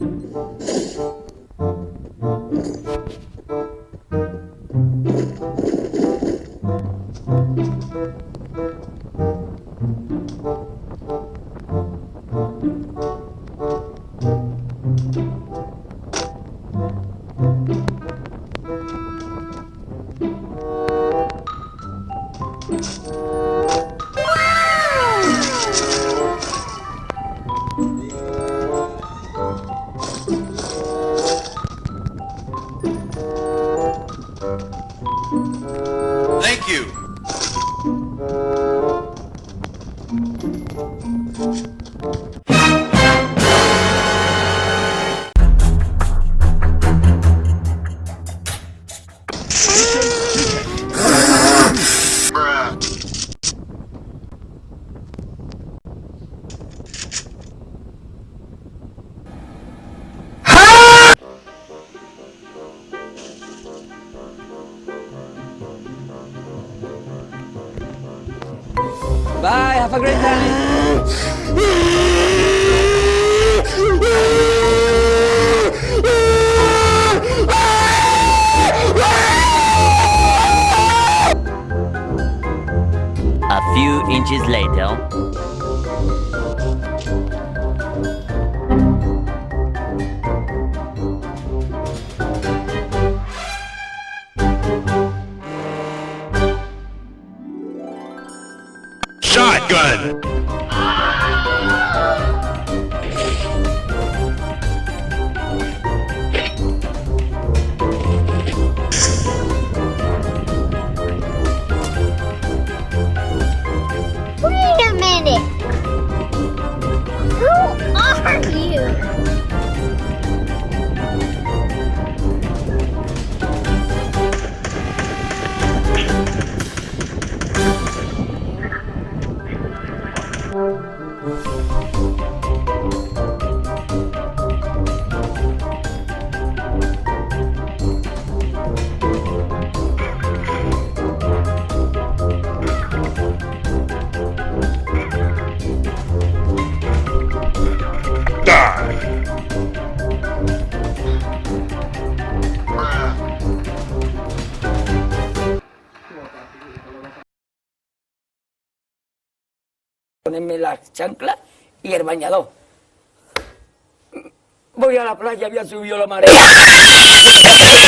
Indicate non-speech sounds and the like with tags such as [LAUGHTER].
you. Bye, have a great time. A few inches later. Shotgun! Ponerme las chanclas y el bañador. Voy a la playa, había subido la marea. [LAUGHS]